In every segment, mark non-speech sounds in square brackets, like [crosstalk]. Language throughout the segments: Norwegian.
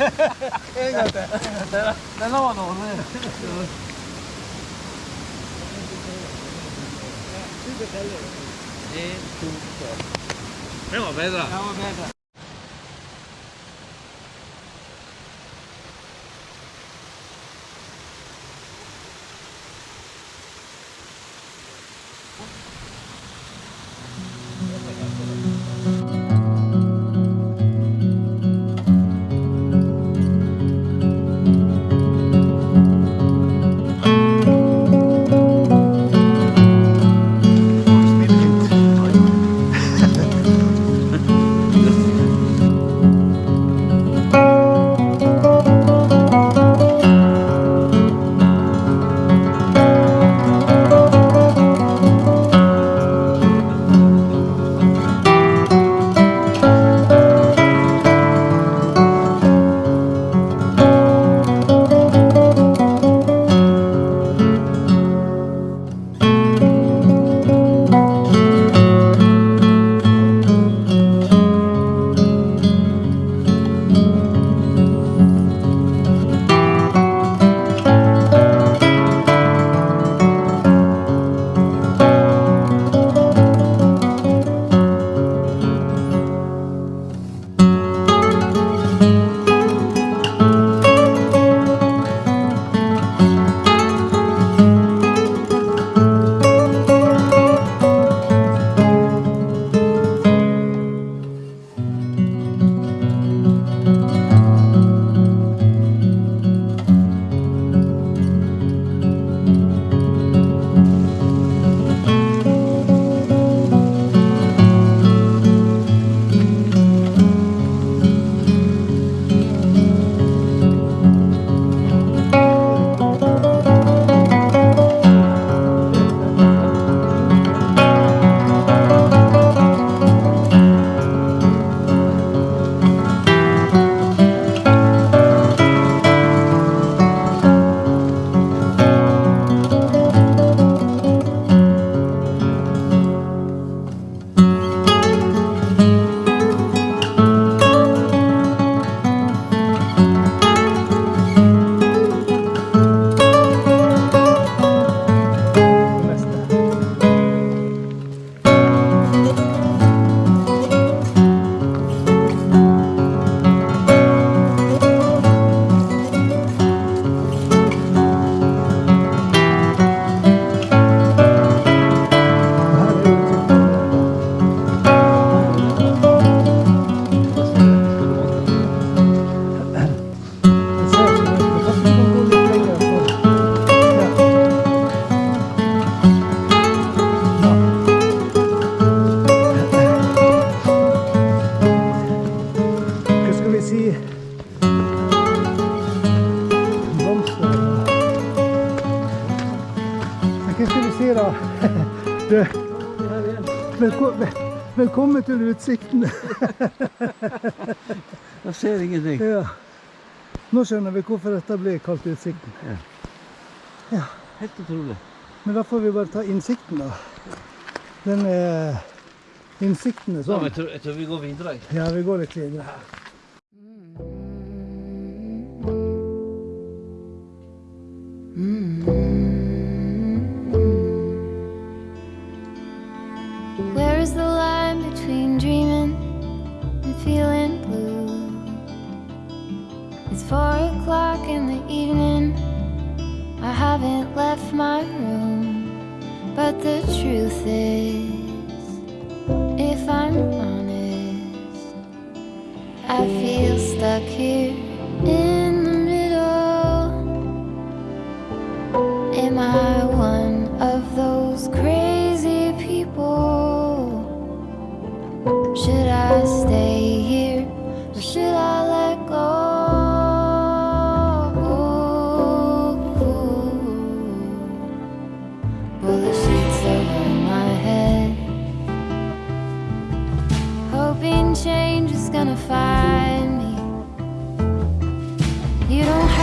来 [laughs] 了，来了，来了，来了，了，来了，来了，来了，来了，来了，来，velko velkommen til utsikten. [laughs] Jeg ser ingenting. Ja. Nå skjønner vi hvorfor dette ble kalt Utsikten. Helt utrolig. Men da får vi bare ta innsikten, da. Den er Innsikten er sånn. Ja, jeg, tror, jeg tror vi går videre. Ja, vi går litt videre. It's four o'clock in the evening. I haven't left my room, but the truth is, if I'm honest, I feel stuck here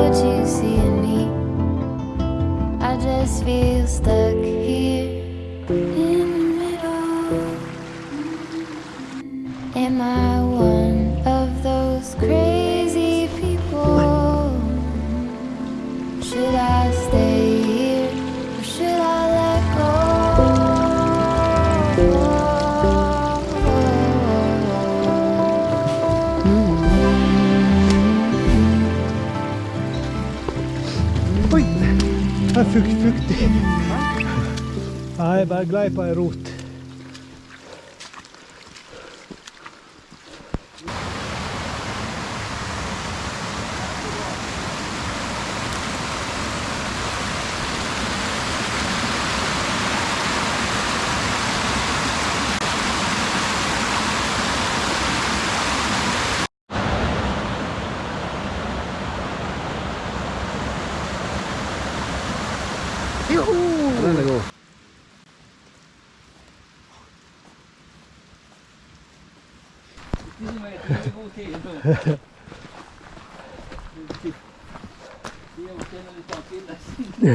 but you see in me I just feel stuck. Er fukt, fuktig. Nei, bare glei på ei rot. Joehoe! Let's go.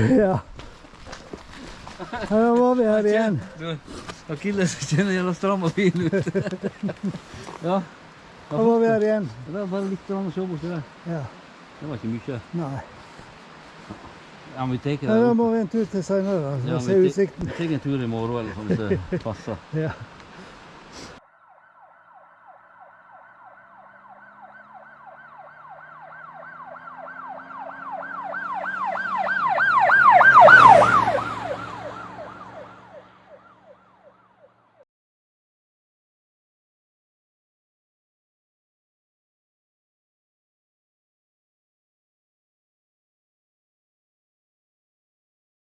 ja. En dan var vi här igen. Du, jag killen som känner jävla stram ja. Hallo we vi här igen. Det var bara lite grann Ja. Ja. Dat was. Nee. Ja, vi tar Nei, da det. må vente en tur til seinere. Ja, Ja, se vi utsikten. tar en tur i morgen eller sånn hvis det [laughs] passer. Ja.